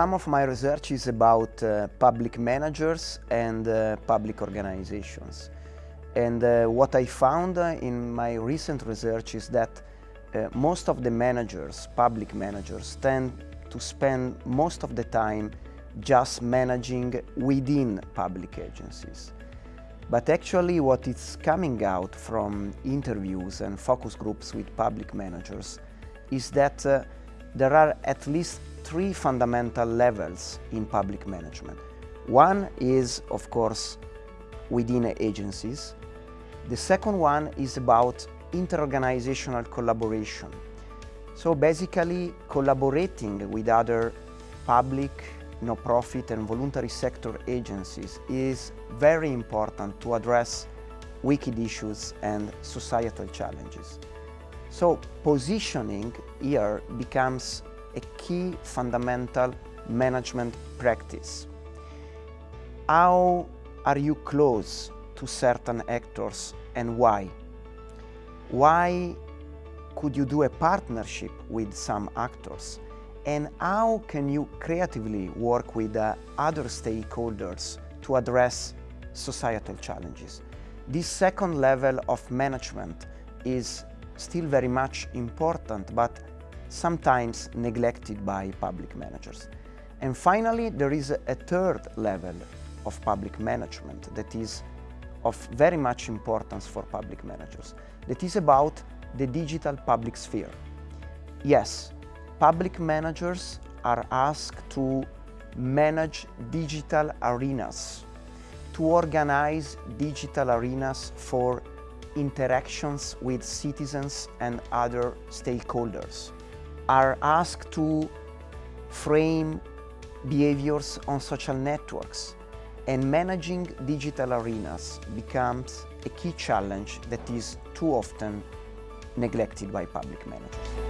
some of my research is about uh, public managers and uh, public organizations. And uh, what I found uh, in my recent research is that uh, most of the managers, public managers, tend to spend most of the time just managing within public agencies. But actually what is coming out from interviews and focus groups with public managers is that uh, there are at least three fundamental levels in public management. One is, of course, within agencies. The second one is about interorganizational collaboration. So basically collaborating with other public, no-profit and voluntary sector agencies is very important to address wicked issues and societal challenges. So positioning here becomes a key fundamental management practice. How are you close to certain actors and why? Why could you do a partnership with some actors? And how can you creatively work with uh, other stakeholders to address societal challenges? This second level of management is still very much important, but sometimes neglected by public managers. And finally, there is a, third level of public management that is of very much importance for public managers. That is about the digital public sphere. Yes, public managers are asked to manage digital arenas, to organize digital arenas for interactions with citizens and other stakeholders are asked to frame behaviors on social networks and managing digital arenas becomes a key challenge that is too often neglected by public managers.